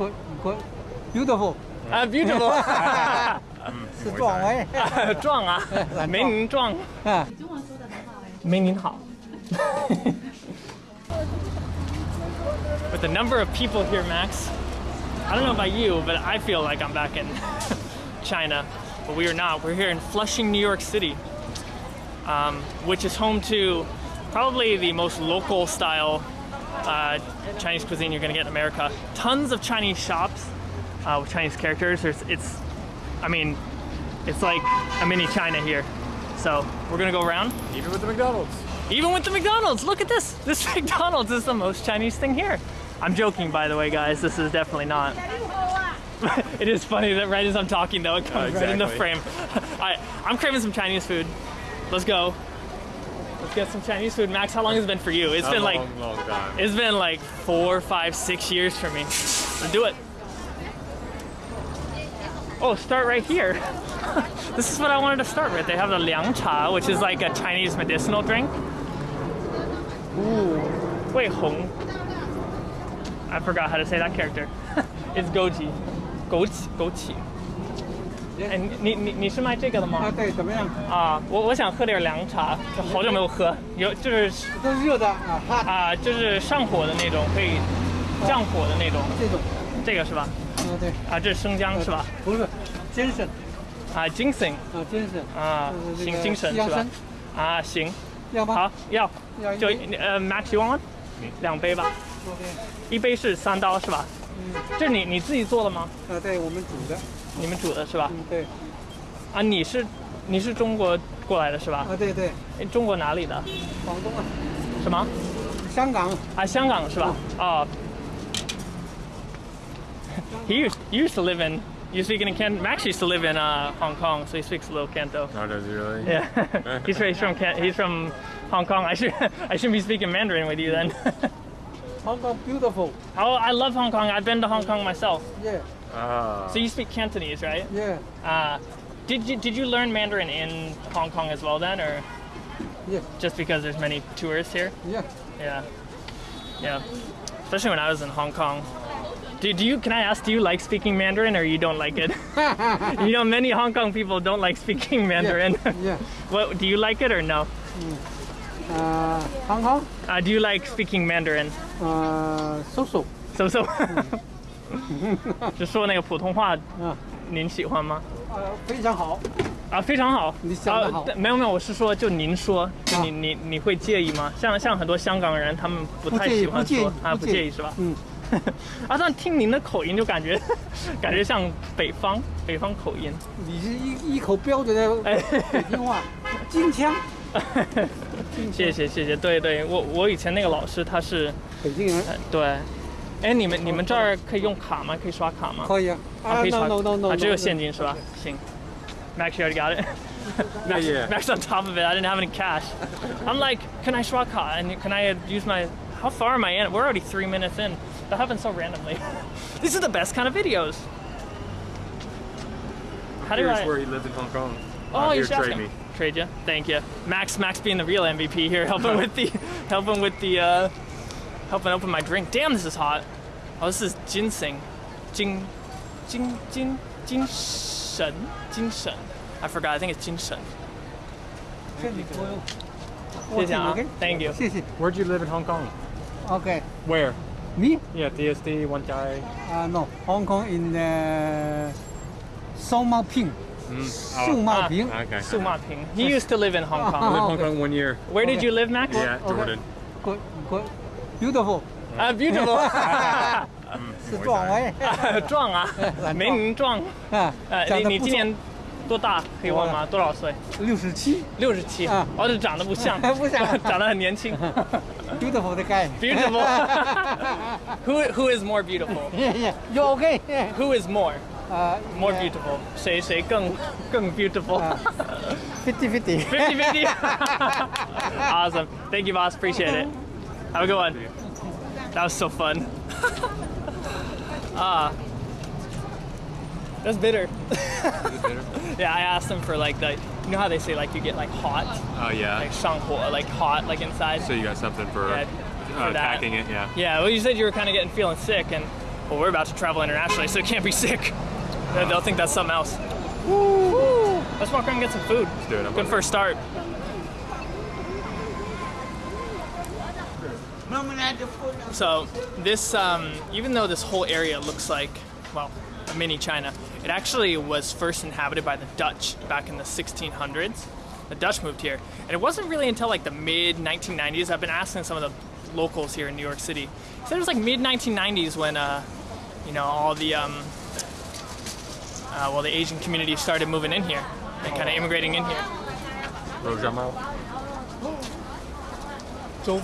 good, good, beautiful， Uh, beautiful. 是壮威壮啊，没您壮。啊。没您好。With the number of people here, Max, I don't know about you, but I feel like I'm back in China. But we are not. We're here in Flushing, New York City, um, which is home to probably the most local style uh, Chinese cuisine you're gonna get in America. Tons of Chinese shops uh, with Chinese characters. There's, it's, I mean, it's like a mini China here. So we're gonna go around. Even with the McDonald's. Even with the McDonald's, look at this. This McDonald's is the most Chinese thing here. I'm joking, by the way, guys. This is definitely not. it is funny that right as I'm talking, though, it comes right in the frame. exactly. I, I'm craving some Chinese food. Let's go. Get some Chinese food. Max, how long has it been for you? It's A been like long, long time. it's been like four, five, six years for me. Let's do it. Oh, start right here. this is what I wanted to start with. They have the liang cha, which is like a Chinese medicinal drink. Ooh, wei hong. I forgot how to say that character. it's goji. Goji, goji. 哎，你你你你是卖这个的吗啊，？对，怎么样？啊，我我想喝点凉茶，好久没有喝，有就是都是热的啊，哈，啊，就是上火的那种，可以降火的那种，这种，这个是吧？啊对，啊，这是生姜是吧？不是，精神啊精神啊，精这个精神是吧？啊，行，要吗？好，要就呃，Max you want？两杯吧，OK，一杯是三刀是吧？嗯这是你你自己做的吗？啊，对我们煮的，你们煮的是吧？嗯，对，啊，你是你是中国过来的是吧？啊，对对，哎中国哪里的？广东啊，什么？香港，啊，香港是吧？哦。He used used to live in you speak in Canton. Max used to live in uh, Hong Kong, so he speaks a little Canto. Oh, does he really? Yeah, he's, he's from Can- he's from Hong Kong. I should I shouldn't be speaking Mandarin with you then. Hong Kong beautiful，oh, I love Hong Kong. I've been to Hong Kong myself. yeah Ah. So you speak Cantonese, right? Yeah. Uh, did you did you learn Mandarin in Hong Kong as well then, or? Yeah. Just because there's many tourists here. Yeah. Yeah. Yeah. Especially when I was in Hong Kong. Do, do you, can I ask, do you like speaking Mandarin or you don't like it? you know, many Hong Kong people don't like speaking Mandarin. Yeah. yeah. what, do you like it or no? Mm. Uh, Hong Kong? Uh, do you like speaking Mandarin? Uh, so-so. So-so? Mm. 就说那个普通话，嗯，您喜欢吗？呃，非常好，啊，非常好。你想得好啊没有没有，我是说，就您说，就你、啊你你会介意吗？像像很多香港人，他们不太喜欢说啊，不介意是吧？嗯，啊，但听您的口音就感觉 感觉像北方北方口音。你是一一口标准的哎北京话，京腔，谢谢谢谢，对对，我我以前那个老师他是，北京人呃对，哎，你们你们这儿可以用卡吗？可以刷卡吗？可以啊，啊，可以刷 no no no no，啊，只有现金是吧？行。Max, you already got it. Max, yeah. Max on top of it. I didn't have any cash. I'm like, can I swap card? And can I use my? How far am I in? We're already three minutes in. That happened so randomly. These are the best kind of videos. How do Here's I? where he lived in Hong Kong. Oh, Uh, you here, should ask trade him. me. Trade you. Thank you, Max. Max being the real MVP here, helping with the, helping with the, uh, helping open my drink. Damn, this is hot. Oh, this is ginseng. Jing, jing, jing, jing, Shen, jing, Shen. I forgot. I think it's jing, Shen. Thank you. Where do you live in Hong Kong? Okay. Where? Me? Yeah, DSD, one guy. Uh, no, Hong Kong in So Song Ping. Mm. Ma ah, Ping. Ah, okay. Su Ma Ping. He used to live in Hong Kong. I lived in Hong Kong one year. Where okay. did you live, Max? Yeah, Jordan. Okay beautiful， Uh, beautiful. 是壮威，壮啊，没您壮。啊，呃，长得不错你你今年多大？可以问吗？多少岁？六十七六十七。啊哦，这长得不像，不像长得很年轻。 ，beautiful 的 guy。 Beautiful. who who is more beautiful? Yeah, yeah, you okay? Who is more 啊 more beautiful? 谁谁更更 beautiful? 啊，fifty fifty。 50 50. awesome. Thank you, boss. Appreciate it. Have a good one. That was so fun. Ah. that's bitter. yeah, I asked them for like the, you know how they say like you get like hot, Oh, yeah. like 上火, like hot, like inside. So you got something for, Yeah, uh, for packing it, yeah. Yeah, well, you said you were kind of getting feeling sick, and well we're about to travel internationally, so it can't be sick. They- They'll think that's something else. Woo! Let's walk around and get some food. do it, I'm Good first start. So this, um, even though this whole area looks like, well, a mini China, it actually was first inhabited by the Dutch back in the 1600s. The Dutch moved here, and it wasn't really until like the mid 1990s. I've been asking some of the locals here in New York City. So it was like mid 1990s when, uh, you know, all the, um, uh, well, the Asian community started moving in here and kind of immigrating in here. Roujiamo. Zhou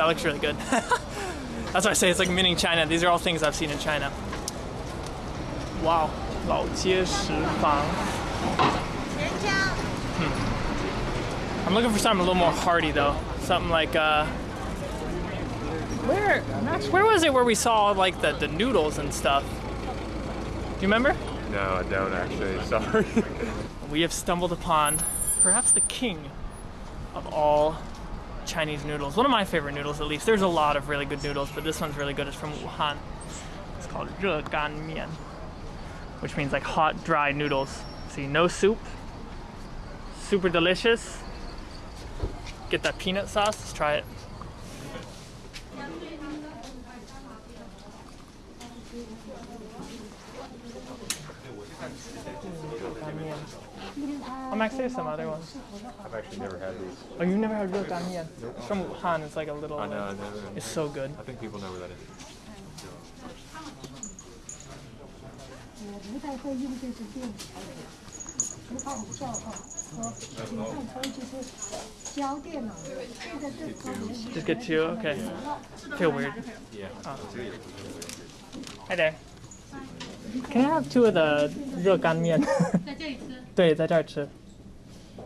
That looks really good. That's why I say it's like mini China. These are all things I've seen in China. Wow. 老街食坊. Hmm. I'm looking for something a little more hearty though. Something like uh where Max, where was it where we saw like the, the noodles and stuff? Do you remember? No, I don't actually. Sorry. we have stumbled upon perhaps the king of all Chinese noodles. One of my favorite noodles, at least. There's a lot of really good noodles, but this one's really good. It's from Wuhan. It's called Gan Mian, which means like hot, dry noodles. See, no soup. Super delicious. Get that peanut sauce. Let's try it. Oh, Max, there's some other ones. I've actually never had these. Oh, you've never had real gan mian? It's from Wuhan. It's like a little. I know, I never. It's so good. I think people know where that is. 不太会用这支电池，不怕无效哈。和你看可以就是交电脑，现在这方面 Just get two. Okay. Feel weird. Yeah. Hi there. Can I have two of the 热干面？在这里吃，对，在这儿吃。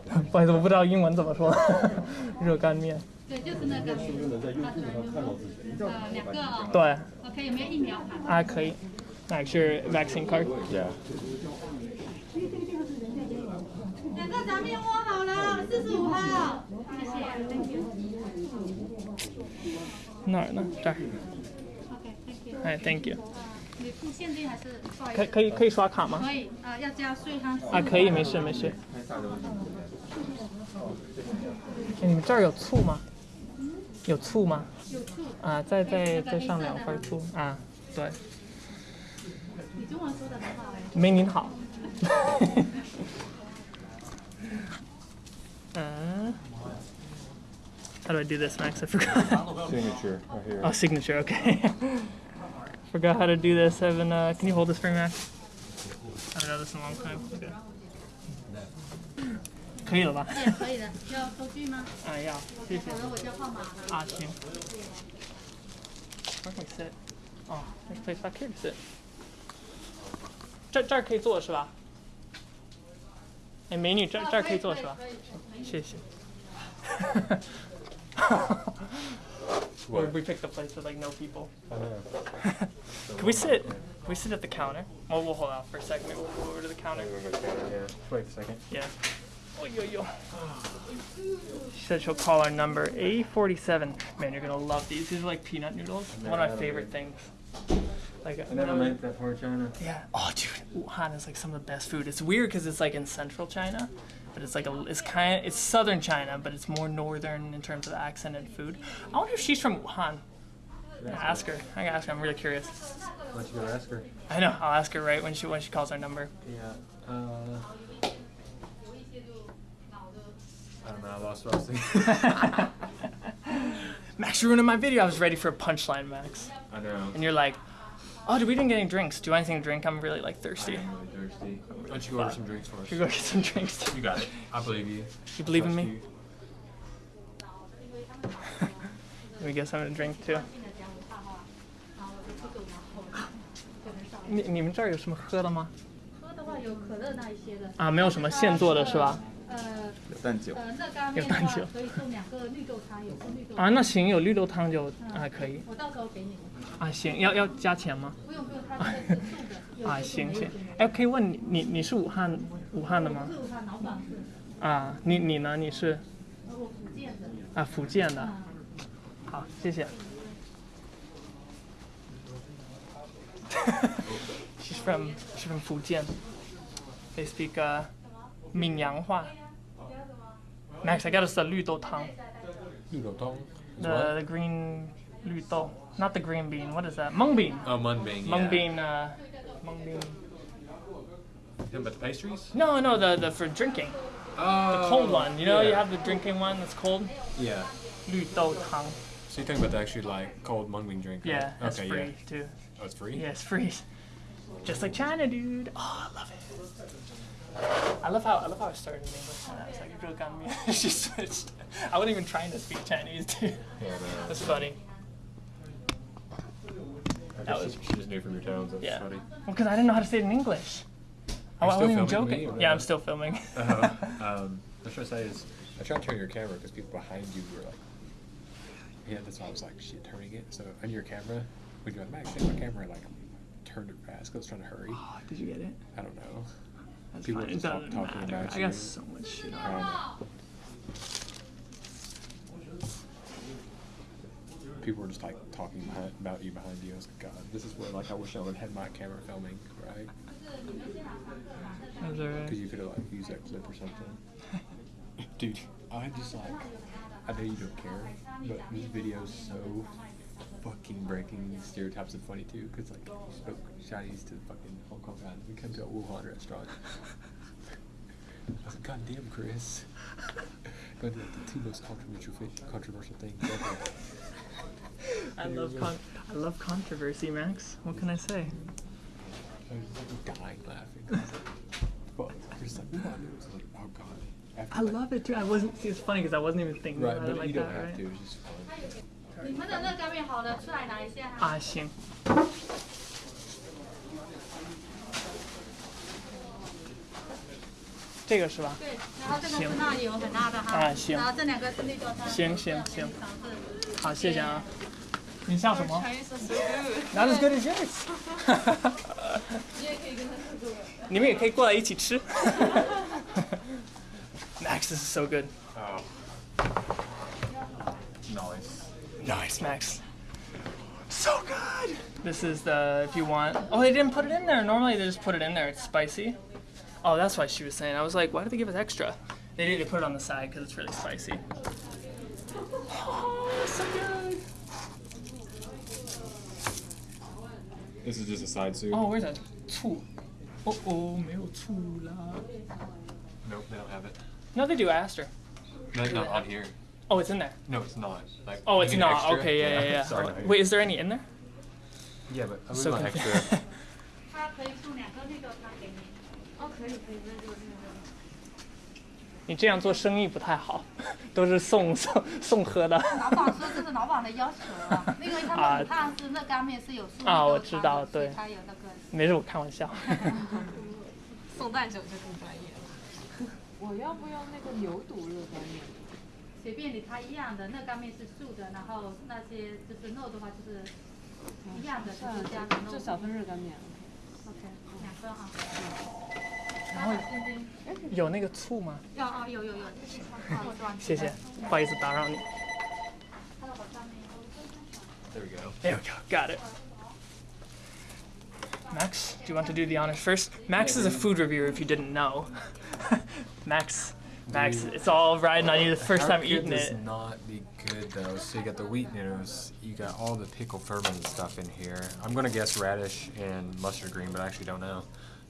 不好意思，我不知道英文怎么说。热干面。对，就是那个，呃，两个哦对，，OK，有没有疫苗卡？啊，可以。Max your vaccine card. Yeah. 两个炸面窝好了，四十五号，谢谢，Thank you。哪儿呢？这儿。OK，Thank you。哎，Thank you。你付现金还是？可可以可以刷卡吗？可以，呃，要加税哈。啊，可以，没事没事。哎，你们这儿有醋吗？有醋吗？有醋，啊，再再再上两份醋啊，对，你中文说的很好哎。没您好。嗯，How do I do this, Max? I forgot. Signature right here. Oh, signature. Okay. forgot how to do this. I haven't. Uh, can you hold this for me, Max? I haven't done this in a long time. Okay. 可以了吧？对，可以的。要收据吗？啊，要，谢谢。否则我叫号码了。啊，行。Where can we sit? Oh, there's a place back here to sit. 这这儿可以坐是吧？哎，美女，这这儿可以坐是吧？可以，可以。谢谢。we, we picked a place with like no people. I know. Can we sit? Can we sit at the counter? Well, we'll hold out for a second. Maybe we'll go over to the counter. Yeah. Just wait a second. Yeah. She said she'll call our number A47. Man, you're gonna love these. These are like peanut noodles. One of my favorite things. Like I never made that part of China. Yeah. Oh, dude, Wuhan is like some of the best food. It's weird because it's like in central China, but it's like a, it's kind of, it's southern China, but it's more northern in terms of the accent and food. I wonder if she's from Wuhan. Ask her. I gotta ask her. I'm really curious. Why don't you go ask her? I know. I'll ask her right when she when she calls our number. Yeah. Uh, I don't know. I lost what I was thinking. Max, you're ruining my video. I was ready for a punchline, Max, I know. and you're like, "Oh, did we didn't get any drinks? Do you want anything to drink? I'm really like thirsty. I'm really thirsty. Why don't you go order some drinks for us? Should we go get some drinks? You got it. I believe you. You believe in Trust me? you. Let me get something to drink too. 你你们这儿有什么喝的吗？喝的话有可乐那一些的。啊，没有什么现做的是吧？ 呃，有蛋酒，呃、有蛋酒，可以送两个绿豆汤，有个绿豆啊，那行，有绿豆汤就啊可以，我到时候给你。啊，行，要要加钱吗？不用不用，啊，行行，哎，可以问你，你你是武汉武汉的吗？武汉老板。啊，你你呢？你是？我福建的。啊，福建的。好，谢谢。She's from she's from 福建，they speak、uh, Mingyang Max, I got us the 绿豆汤. The, the green 绿豆, not the green bean. What is that? Mung bean. Oh, mung bean. Mung yeah. bean. Uh, mung bean. Talking about the pastries? No, no, the the for drinking. Oh, The cold one. You know, you yeah. have the drinking one that's cold. Yeah. 绿豆汤. So you're talking about the actually like cold mung bean drink? right? Yeah, that's okay, free yeah. too. Oh, it's free. Yeah, it's free. Just like China, dude. Oh, I love it. I love how I love how I started in English and I was like, it really got me. she switched. I wasn't even trying to speak Chinese, dude. Yeah, no. That's funny. That was she just knew from your tones. That's yeah. funny. Well, because I didn't know how to say it in English. I, Are you I wasn't even joking. me Yeah. I'm still filming. Uh, um, what should I say is, I tried to turn your camera because people behind you were like, yeah, that's why I was like, shit, turning it. So on your camera, when you're like, Max, take my camera, like, turned it fast because I was trying to hurry. Oh, did you get it? I don't know. That's People fine. just talking matter. about I got you. so much shit on. don't. People were just like talking behind, about you behind you. I was like, God, this is where like I wish I would have had my camera filming, right? Is there a- Because you could have like used that clip or something. Dude, I just like, I know you don't care, but this video is so fucking breaking stereotypes and funny too. Because like, you spoke Chinese to the fucking Hong Kong guys. We come to a Wuhan restaurant. I was like, God damn, Chris. Going to like, the two most controversial, controversial things ever. I love con- I love controversy, Max. What can I say? I was dying laughing. Was like, fuck. Chris like, Wuhan noodles. I was like, oh God. After, I like- love it too. I wasn't. See, it's funny because I wasn't even thinking Right, about it but like you don't that, have right? to. It's just fun. 你们的热干面好了，出来拿一下哈。啊，行。这个是吧？对，然后这个是辣油很辣的哈。啊行然后这两个是绿豆汤。行行行。好，谢谢啊。你像什么 Chinese is so good。？Not as good as yours。你们也可以过来一起吃。Max, this is so good. Nice, Max. So good! This is the, if you want, oh, they didn't put it in there. Normally they just put it in there. It's spicy. Oh, that's why she was saying. I was like, why did they give us extra? They need to put it on the side because it's really spicy. Oh, so good! This is just a side soup. Oh, where's that? Two. Oh, oh, meu chula. Nope, they don't have it. No, they do. I asked her. No, not on here. Oh, it's in there. No, it's not. Like, Oh, it's not. extra? Okay, yeah, yeah, yeah. Sorry. Wait, is there any in there? Yeah, but I So extra. 它可以送两个绿豆汤给你。哦，可以可以，那就那个。你这样做生意不太好，都是送送送喝的。老板说这是老板的要求啊，因为他们武汉是热干面是有素绿啊我知道对他有那个。没事，我开玩笑。送蛋酒就更专业了。我要不要那个牛肚热干面？随便你，它一样的，热干面是素的，然后那些就是肉的话就是一样的，就是加的肉。就小份热干面。 OK，两个哈。然后有那个醋吗？有哦，有有有，好装谢谢，不好意思打扰你。 There we go. There we go. Got it. Max, do you want to do the honors first? Max is a food reviewer if you didn't know. Max, Max, it's all riding on you the first time eating this it. not be good though? So you got the wheat noodles, you got all the pickled fermented stuff in here. I'm gonna guess radish and mustard green, but I actually don't know.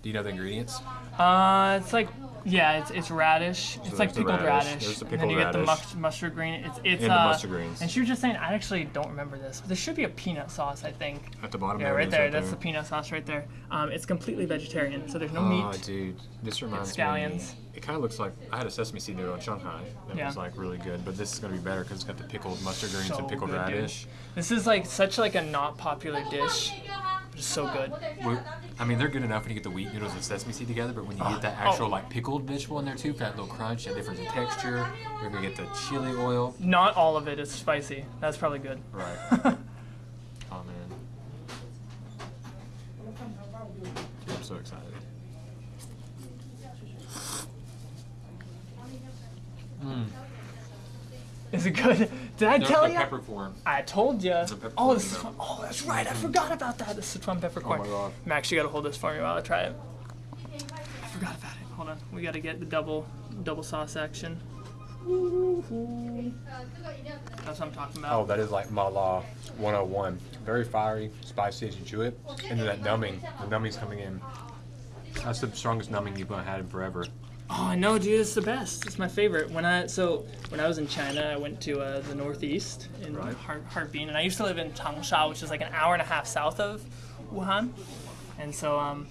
Do you know the ingredients? Uh, it's like, yeah, it's, it's radish. It's like pickled radish. radish. There's the and then pickled you get the radish. mustard green. It's it's And the uh, mustard greens. And she was just saying, I actually don't remember this, but there should be a peanut sauce, I think. At the bottom Yeah, right there. right That's there. the peanut sauce right there. Um, it's completely vegetarian, so there's no Oh, meat. Oh, dude, this reminds scallions. me. It kind of looks like I had a sesame seed noodle in Shanghai that Yeah. was like really good, but this is gonna be better because it's got the pickled mustard greens So and pickled good, dude. radish. This is like such like a not popular dish, but it's so good. Well, I mean, they're good enough when you get the wheat noodles and sesame seed together, but when you get that Oh. actual oh. like pickled vegetable in there too, for that little crunch, that difference in texture, you're gonna get the chili oil. Not all of it is spicy. That's probably good. Right. oh man. I'm so excited. Mm. Is it good? Did I No, tell you? peppercorn. I told you. Oh, this is no. oh, that's right. I forgot about that. The Sichuan peppercorn. Oh my God. Max, you gotta hold this for me while I try it. I forgot about it. Hold on. We gotta get the double double sauce action. That's what I'm talking about. Oh, that is like Mala 101. Very fiery, spicy as you chew it. And then that numbing. The numbing's coming in. That's the strongest numbing you've had in forever. Oh, I know, dude. It's the best. It's my favorite. When I so when I was in China, I went to uh, the northeast in Right. Har- Harbin, and I used to live in Changsha, which is like an hour and a half south of Wuhan. And so, um,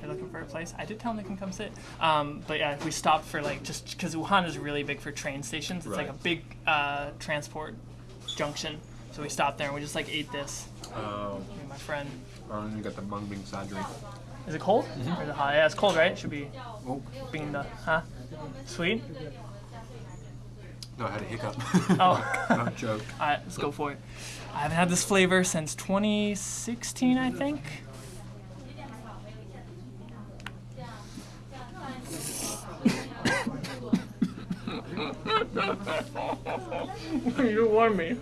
they're looking for a place. I did tell them they can come sit. Um, but yeah, we stopped for like just because Wuhan is really big for train stations. It's like a big uh, transport junction. So we stopped there and we just like ate this. Oh, Me and my friend. and you got the mung bean drink. Is it cold? Mm-hmm. Or is it hot? Yeah, it's cold, right? It should be Oh, being the huh? Sweet. no, I had a hiccup. Oh. Not joke. All right, let's go for it. I haven't had this flavor since 2016, I think. you warm me.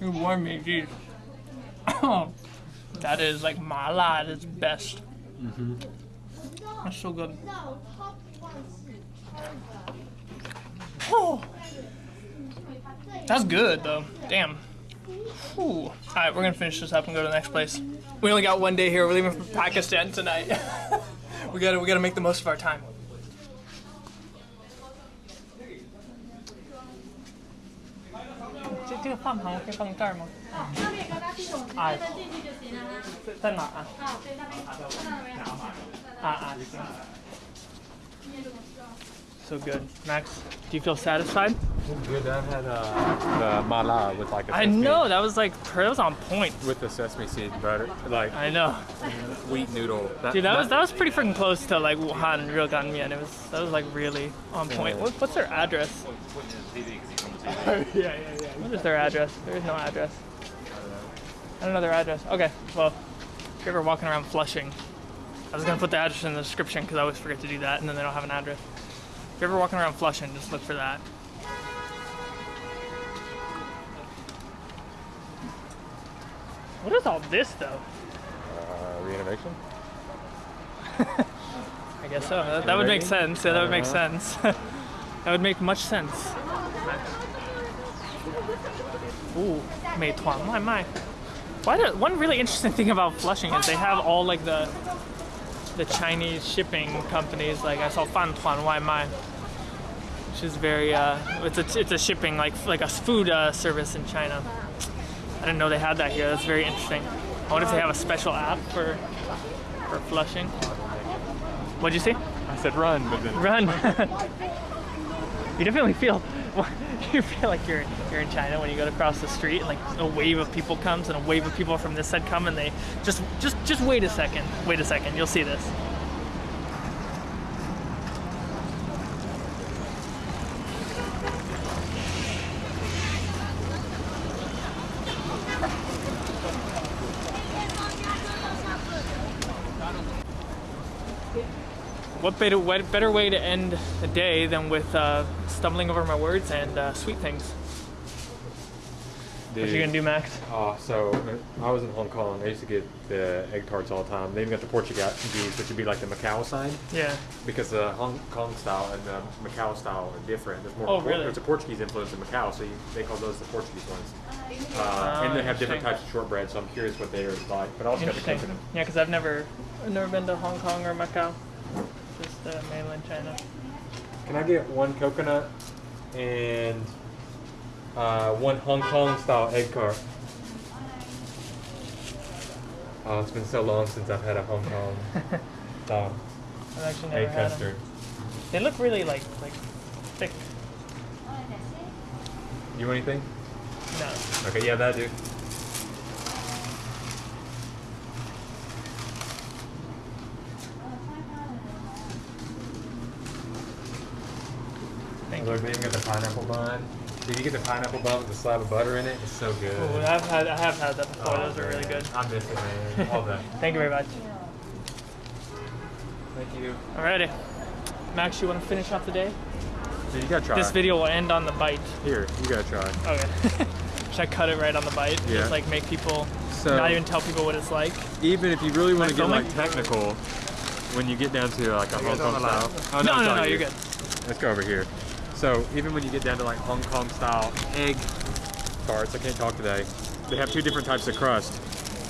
you warm me, geez. that is like mala at its best. Mm-hmm. That's so good. Oh. That's good though. Damn. Ooh. All right, we're gonna finish this up and go to the next place. We only got one day here. We're leaving for Pakistan tonight. we gotta we gotta make the most of our time. 系统直接登进去就行了啦。在哪啊？啊，对，那边看到没有？啊啊，行。So good. Max, do you feel satisfied? Good. I had uh, the mala with like a I know, that was like, that was on point. With the sesame seed butter. Like, I know. Wheat noodle. That, Dude, that, that, was that was pretty freaking close to like Wuhan Regan Mian. It was, that was like really on point. What, what's their address? yeah, yeah, yeah. What is their address? There is no address. I don't know their address. Okay, well, if you're ever walking around Flushing, I was gonna put the address in the description because I always forget to do that, and then they don't have an address. If you're ever walking around Flushing, just look for that. What is all this though? uh, renovation. I guess so. That, that would make Ready? sense. Yeah, that would make Uh-huh. sense. that would make much sense. Ooh, 美团外卖. do, one really interesting thing about Flushing is they have all like the the Chinese shipping companies. Like I saw Fan Tuan Wai Mai, which is very uh, it's a it's a shipping like like a food uh, service in China. I didn't know they had that here. That's very interesting. I wonder if they have a special app for for Flushing. What'd you say? I said run, but then run. you definitely feel you feel like you're you're in China when you go across the street and like a wave of people comes and a wave of people from this side come and they just just just wait a second. Wait a second. You'll see this. What better, what better way to end a day than with uh, stumbling over my words and uh, sweet things? What you gonna do, Max? Uh, so I was in Hong Kong. I used to get the egg tarts all the time. They even got the Portuguese, which would be like the Macau side, Yeah. because the Hong Kong style and the Macau style are different. There's more. Oh, really? There's a Portuguese influence in Macau, so you, they call those the Portuguese ones. Uh, and they have different types of shortbread, so I'm curious what they're like. But I also got the Interesting. coconut. Yeah, because I've never, I've never been to Hong Kong or Macau. Just uh, mainland China. Can I get one coconut and uh, one Hong Kong style egg tart? Oh, it's been so long since I've had a Hong Kong style I've actually never egg had 'em. custard. They look really like like thick. You want anything? No. Okay, yeah, that do. Lord, you. we even got the pineapple bun. Did you get the pineapple bun with the slab of butter in it? It's so good. Ooh, I've had I have had that before. Oh, Those are really good. I miss it, man. All that. Thank you very much. Thank you. Alrighty. Max, you want to finish off the day? Dude, you gotta try. This video will end on the bite. Here, you gotta try. Okay. Should I cut it right on the bite? Yeah. Just like make people So not even tell people what it's like. even if you really want to Am I get like technical, when you get down to like a Hong Kong style. Oh, No, it's no, all no, you're good. Let's go over here. So even when you get down to like Hong Kong style egg tarts, I can't talk today. They have two different types of crust.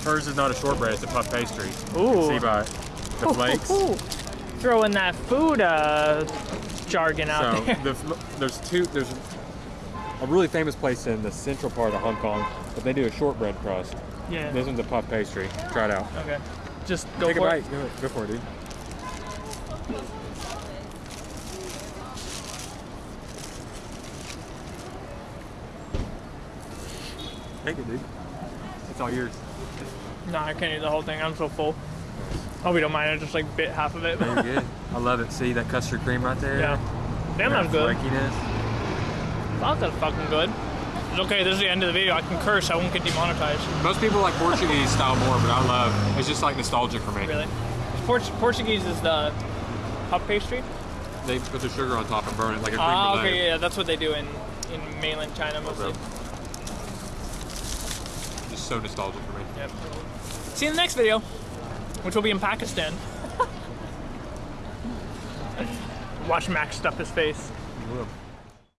Hers is not a shortbread; it's a puff pastry. Ooh. see by the flakes. Ooh, Throwing that food uh, jargon out So there. the, there's two. There's a really famous place in the central part of Hong Kong, but they do a shortbread crust. yeah. This one's a puff pastry. Try it out. Okay. Just go Take a for bite. it. Go, it. go for it, dude. Take it, dude. It's all yours. No, I can't eat the whole thing. I'm so full. Oh, we don't mind. I just like bit half of it. Very good. I love it. See that custard cream right there? yeah. Damn, that's good. Flakiness. That's fucking good. It's okay. This is the end of the video. I can curse. I won't get demonetized. Most people like Portuguese style more, but I love. It's just like nostalgic for me. Really. Port- Portuguese is the puff pastry. They put the sugar on top and burn it like a cream Ah, okay, yeah, that's what they do in in mainland China mostly. Just so nostalgic for me. Yep. See you in the next video, which will be in Pakistan. Watch Max stuff his face. Whoa.